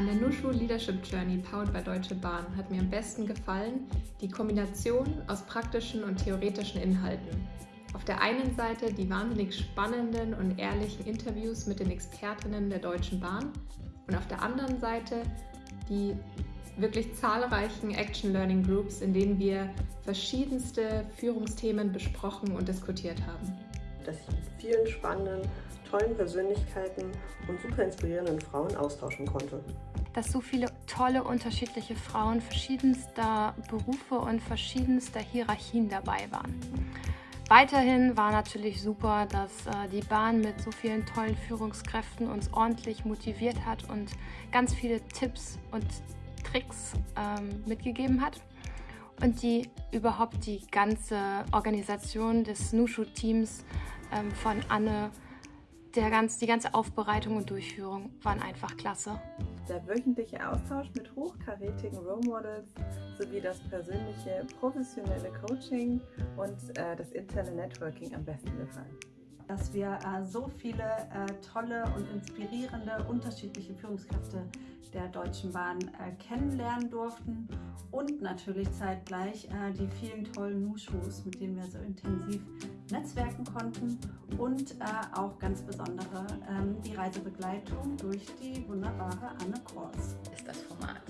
An der Nushu Leadership Journey powered by Deutsche Bahn hat mir am besten gefallen die Kombination aus praktischen und theoretischen Inhalten. Auf der einen Seite die wahnsinnig spannenden und ehrlichen Interviews mit den Expertinnen der Deutschen Bahn und auf der anderen Seite die wirklich zahlreichen Action Learning Groups, in denen wir verschiedenste Führungsthemen besprochen und diskutiert haben. Dass ich mit vielen spannenden tollen Persönlichkeiten und super inspirierenden Frauen austauschen konnte. Dass so viele tolle unterschiedliche Frauen verschiedenster Berufe und verschiedenster Hierarchien dabei waren. Weiterhin war natürlich super, dass äh, die Bahn mit so vielen tollen Führungskräften uns ordentlich motiviert hat und ganz viele Tipps und Tricks ähm, mitgegeben hat und die überhaupt die ganze Organisation des Nushu-Teams ähm, von Anne der ganz, die ganze Aufbereitung und Durchführung waren einfach klasse. Der wöchentliche Austausch mit hochkarätigen Role Models sowie das persönliche professionelle Coaching und äh, das interne Networking am besten gefallen dass wir äh, so viele äh, tolle und inspirierende unterschiedliche Führungskräfte der Deutschen Bahn äh, kennenlernen durften und natürlich zeitgleich äh, die vielen tollen Nushus, mit denen wir so intensiv netzwerken konnten und äh, auch ganz besondere ähm, die Reisebegleitung durch die wunderbare Anne Kors. Ist das Format.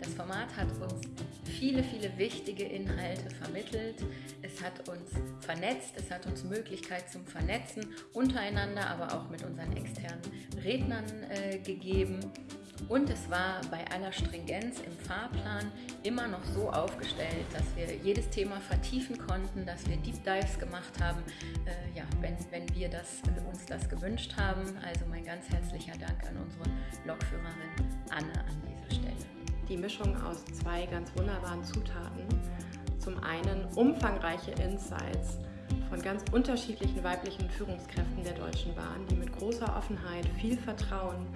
Das Format hat uns viele, viele wichtige Inhalte vermittelt. Es hat uns vernetzt, es hat uns Möglichkeit zum Vernetzen untereinander, aber auch mit unseren externen Rednern äh, gegeben. Und es war bei aller Stringenz im Fahrplan immer noch so aufgestellt, dass wir jedes Thema vertiefen konnten, dass wir Deep Dives gemacht haben, äh, ja, wenn, wenn wir das, uns das gewünscht haben. Also mein ganz herzlicher Dank an unsere Lokführerin Anne an dieser Stelle die Mischung aus zwei ganz wunderbaren Zutaten. Zum einen umfangreiche Insights von ganz unterschiedlichen weiblichen Führungskräften der Deutschen Bahn, die mit großer Offenheit, viel Vertrauen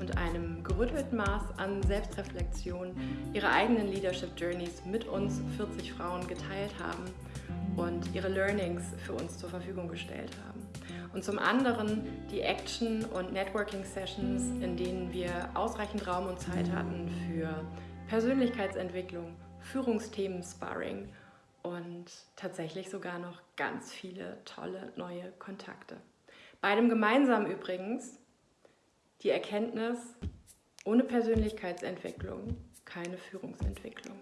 und einem gerüttelten Maß an Selbstreflexion ihre eigenen Leadership Journeys mit uns 40 Frauen geteilt haben und ihre Learnings für uns zur Verfügung gestellt haben. Und zum anderen die Action- und Networking-Sessions, in denen wir ausreichend Raum und Zeit hatten für Persönlichkeitsentwicklung, Führungsthemen, Sparring und tatsächlich sogar noch ganz viele tolle neue Kontakte. Beidem gemeinsam übrigens die Erkenntnis, ohne Persönlichkeitsentwicklung keine Führungsentwicklung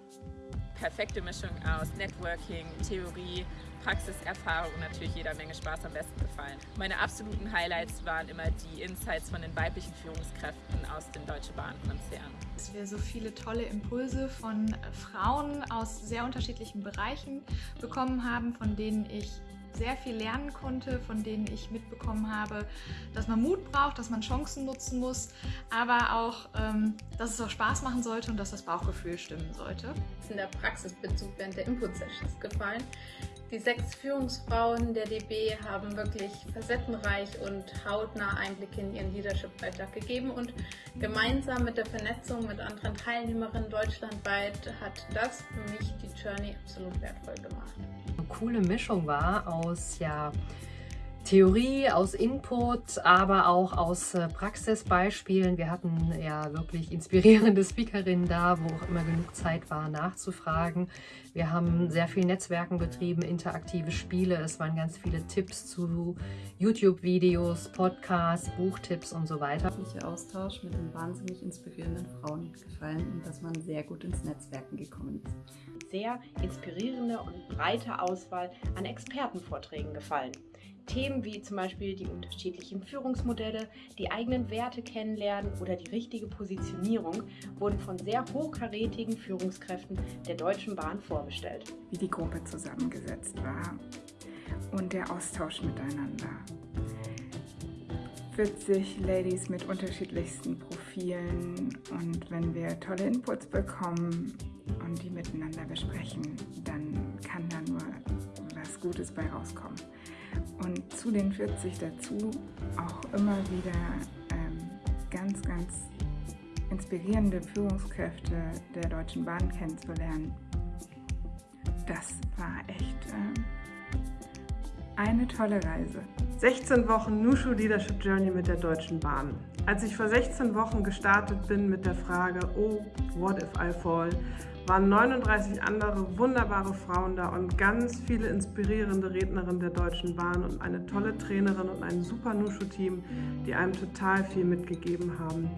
perfekte Mischung aus Networking, Theorie, Praxiserfahrung und natürlich jeder Menge Spaß am besten gefallen. Meine absoluten Highlights waren immer die Insights von den weiblichen Führungskräften aus dem Deutsche Bahn-Konzern. Dass wir so viele tolle Impulse von Frauen aus sehr unterschiedlichen Bereichen bekommen haben, von denen ich sehr viel lernen konnte, von denen ich mitbekommen habe, dass man Mut braucht, dass man Chancen nutzen muss, aber auch, ähm, dass es auch Spaß machen sollte und dass das Bauchgefühl stimmen sollte. In der Praxisbezug während der Input-Sessions gefallen. Die sechs Führungsfrauen der DB haben wirklich facettenreich und hautnah Einblicke in ihren Leadership-Alltag gegeben und gemeinsam mit der Vernetzung mit anderen Teilnehmerinnen deutschlandweit hat das für mich die Journey absolut wertvoll gemacht. Coole Mischung war aus ja, Theorie, aus Input, aber auch aus äh, Praxisbeispielen. Wir hatten ja wirklich inspirierende Speakerinnen da, wo auch immer genug Zeit war, nachzufragen. Wir haben sehr viel Netzwerken betrieben, interaktive Spiele. Es waren ganz viele Tipps zu YouTube-Videos, Podcasts, Buchtipps und so weiter. Der Austausch mit den wahnsinnig inspirierenden Frauen gefallen und dass man sehr gut ins Netzwerken gekommen ist. Sehr inspirierende und breite Auswahl an Expertenvorträgen gefallen. Themen wie zum Beispiel die unterschiedlichen Führungsmodelle, die eigenen Werte kennenlernen oder die richtige Positionierung wurden von sehr hochkarätigen Führungskräften der Deutschen Bahn vorgestellt. Wie die Gruppe zusammengesetzt war und der Austausch miteinander. 40 Ladies mit unterschiedlichsten Profilen und wenn wir tolle Inputs bekommen und die miteinander besprechen, dann kann da nur was Gutes bei rauskommen und zu den 40 dazu auch immer wieder ähm, ganz, ganz inspirierende Führungskräfte der Deutschen Bahn kennenzulernen. Das war echt äh, eine tolle Reise. 16 Wochen Nushu Leadership Journey mit der Deutschen Bahn. Als ich vor 16 Wochen gestartet bin mit der Frage, oh, what if I fall, waren 39 andere wunderbare Frauen da und ganz viele inspirierende Rednerinnen der Deutschen Bahn und eine tolle Trainerin und ein super Nushu-Team, die einem total viel mitgegeben haben.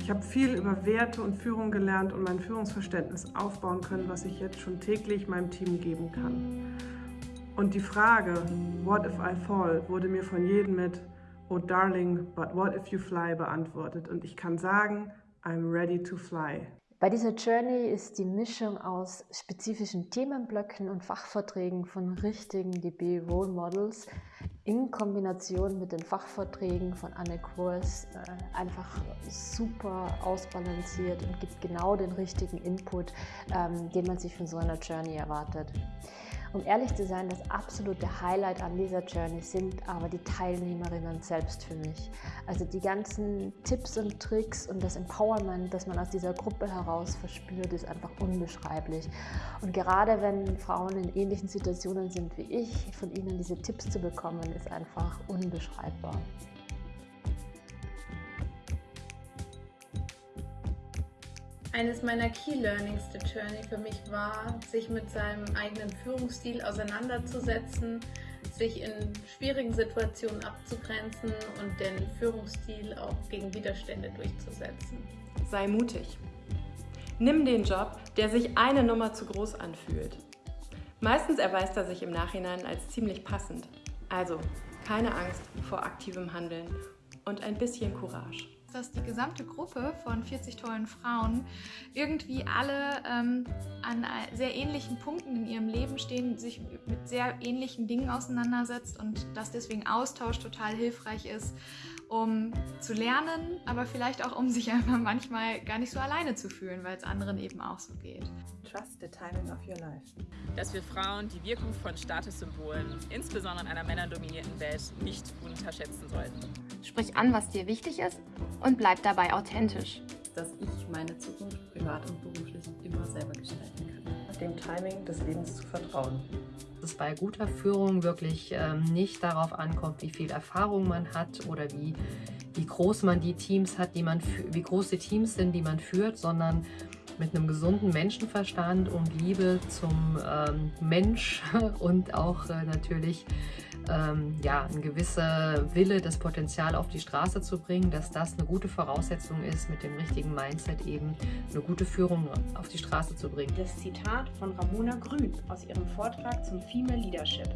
Ich habe viel über Werte und Führung gelernt und mein Führungsverständnis aufbauen können, was ich jetzt schon täglich meinem Team geben kann. Und die Frage, what if I fall, wurde mir von jedem mit, oh darling, but what if you fly beantwortet. Und ich kann sagen, I'm ready to fly. Bei dieser Journey ist die Mischung aus spezifischen Themenblöcken und Fachvorträgen von richtigen DB Role Models in Kombination mit den Fachvorträgen von Anne Kurs äh, einfach super ausbalanciert und gibt genau den richtigen Input, ähm, den man sich von so einer Journey erwartet. Um ehrlich zu sein, das absolute Highlight an dieser Journey sind aber die Teilnehmerinnen selbst für mich. Also die ganzen Tipps und Tricks und das Empowerment, das man aus dieser Gruppe heraus verspürt, ist einfach unbeschreiblich. Und gerade wenn Frauen in ähnlichen Situationen sind wie ich, von ihnen diese Tipps zu bekommen, ist einfach unbeschreibbar. Eines meiner Key Learnings der Journey für mich war, sich mit seinem eigenen Führungsstil auseinanderzusetzen, sich in schwierigen Situationen abzugrenzen und den Führungsstil auch gegen Widerstände durchzusetzen. Sei mutig. Nimm den Job, der sich eine Nummer zu groß anfühlt. Meistens erweist er sich im Nachhinein als ziemlich passend. Also keine Angst vor aktivem Handeln und ein bisschen Courage dass die gesamte Gruppe von 40 tollen Frauen irgendwie alle ähm, an sehr ähnlichen Punkten in ihrem Leben stehen, sich mit sehr ähnlichen Dingen auseinandersetzt und dass deswegen Austausch total hilfreich ist, um zu lernen, aber vielleicht auch um sich einfach manchmal gar nicht so alleine zu fühlen, weil es anderen eben auch so geht. Trust the timing of your life. Dass wir Frauen die Wirkung von Statussymbolen, insbesondere in einer männerdominierten Welt, nicht unterschätzen sollten. Sprich an, was dir wichtig ist und bleib dabei authentisch. Dass ich meine Zukunft privat und beruflich immer selber gestalten kann. Dem Timing des Lebens zu vertrauen. Es bei guter Führung wirklich ähm, nicht darauf ankommt, wie viel Erfahrung man hat oder wie, wie groß man die Teams hat, die man wie groß die Teams sind, die man führt, sondern mit einem gesunden Menschenverstand und Liebe zum ähm, Mensch und auch äh, natürlich ähm, ja, ein gewisser Wille, das Potenzial auf die Straße zu bringen, dass das eine gute Voraussetzung ist, mit dem richtigen Mindset eben eine gute Führung auf die Straße zu bringen. Das Zitat von Ramona Grün aus ihrem Vortrag zum Female Leadership.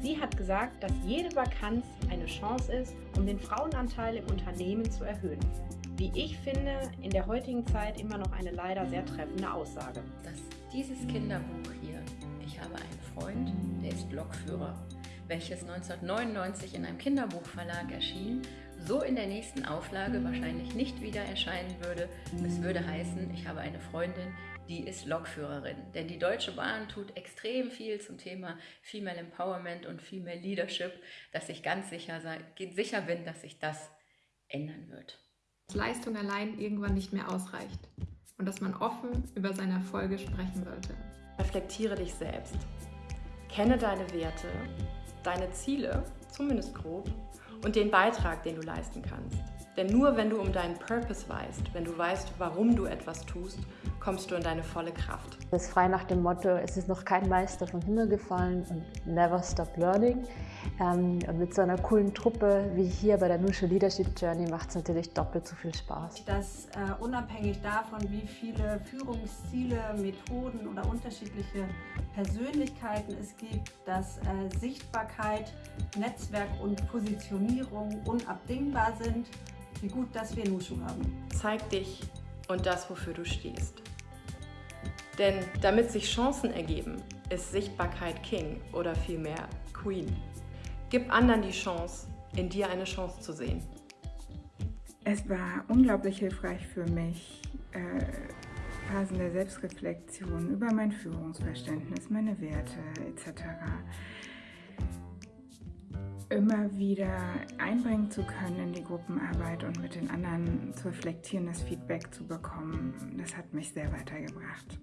Sie hat gesagt, dass jede Vakanz eine Chance ist, um den Frauenanteil im Unternehmen zu erhöhen. Wie ich finde, in der heutigen Zeit immer noch eine leider sehr treffende Aussage. Dass dieses Kinderbuch hier, ich habe einen Freund, der ist Lokführer, welches 1999 in einem Kinderbuchverlag erschien, so in der nächsten Auflage wahrscheinlich nicht wieder erscheinen würde. Es würde heißen, ich habe eine Freundin, die ist Lokführerin. Denn die Deutsche Bahn tut extrem viel zum Thema Female Empowerment und Female Leadership, dass ich ganz sicher, sicher bin, dass sich das ändern wird. Dass Leistung allein irgendwann nicht mehr ausreicht und dass man offen über seine Erfolge sprechen sollte. Reflektiere dich selbst. Kenne deine Werte, deine Ziele, zumindest grob, und den Beitrag, den du leisten kannst. Denn nur wenn du um deinen Purpose weißt, wenn du weißt, warum du etwas tust, kommst du in deine volle Kraft. Das ist frei nach dem Motto, es ist noch kein Meister vom Himmel gefallen und never stop learning. Ähm, und mit so einer coolen Truppe wie hier bei der Nushu Leadership Journey macht es natürlich doppelt so viel Spaß. Dass äh, unabhängig davon, wie viele Führungsziele, Methoden oder unterschiedliche Persönlichkeiten es gibt, dass äh, Sichtbarkeit, Netzwerk und Positionierung unabdingbar sind, wie gut, dass wir Nushu haben. Zeig dich und das, wofür du stehst. Denn damit sich Chancen ergeben, ist Sichtbarkeit King oder vielmehr Queen. Gib anderen die Chance, in dir eine Chance zu sehen. Es war unglaublich hilfreich für mich, äh, Phasen der Selbstreflexion über mein Führungsverständnis, meine Werte etc. immer wieder einbringen zu können in die Gruppenarbeit und mit den anderen zu reflektieren, das Feedback zu bekommen. Das hat mich sehr weitergebracht.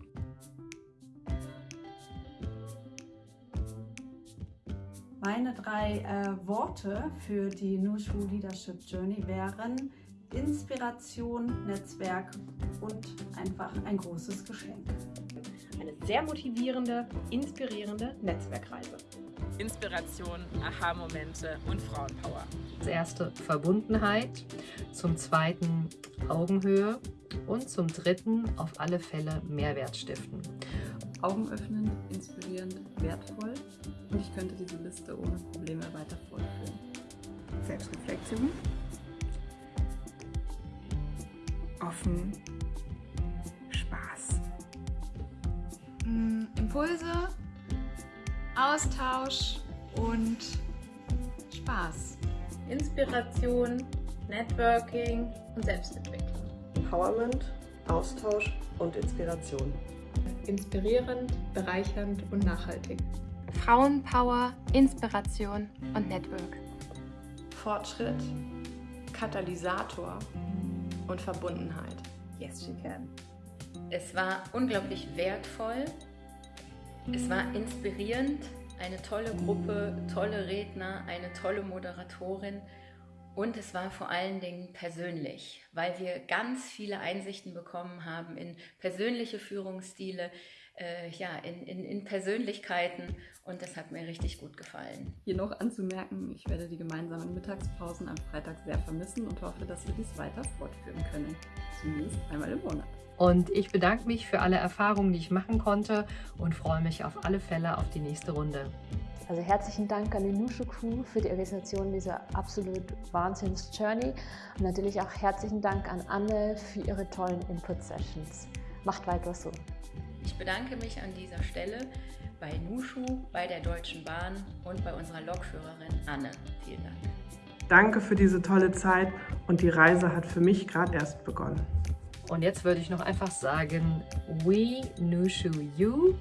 Meine drei äh, Worte für die Nushu Leadership Journey wären Inspiration, Netzwerk und einfach ein großes Geschenk. Eine sehr motivierende, inspirierende Netzwerkreise. Inspiration, Aha-Momente und Frauenpower. Das erste Verbundenheit, zum zweiten Augenhöhe und zum dritten auf alle Fälle Mehrwert stiften. Augenöffnend, inspirierend, wertvoll und ich könnte diese Liste ohne Probleme weiter fortführen. Selbstreflexion, offen, Spaß. Impulse, Austausch und Spaß. Inspiration, Networking und Selbstentwicklung. Empowerment, Austausch und Inspiration. Inspirierend, bereichernd und nachhaltig. Frauenpower, Inspiration und Network. Fortschritt, Katalysator und Verbundenheit. Yes, she can. Es war unglaublich wertvoll, es war inspirierend, eine tolle Gruppe, tolle Redner, eine tolle Moderatorin und es war vor allen Dingen persönlich, weil wir ganz viele Einsichten bekommen haben in persönliche Führungsstile, äh, ja, in, in, in Persönlichkeiten und das hat mir richtig gut gefallen. Hier noch anzumerken, ich werde die gemeinsamen Mittagspausen am Freitag sehr vermissen und hoffe, dass wir dies weiter fortführen können. Zumindest einmal im Monat. Und ich bedanke mich für alle Erfahrungen, die ich machen konnte und freue mich auf alle Fälle auf die nächste Runde. Also herzlichen Dank an die Nushu Crew für die Organisation dieser absolut Wahnsinns-Journey und natürlich auch herzlichen Dank an Anne für ihre tollen Input-Sessions. Macht weiter so. Ich bedanke mich an dieser Stelle bei Nushu, bei der Deutschen Bahn und bei unserer Lokführerin Anne. Vielen Dank. Danke für diese tolle Zeit und die Reise hat für mich gerade erst begonnen. Und jetzt würde ich noch einfach sagen, we Nushu you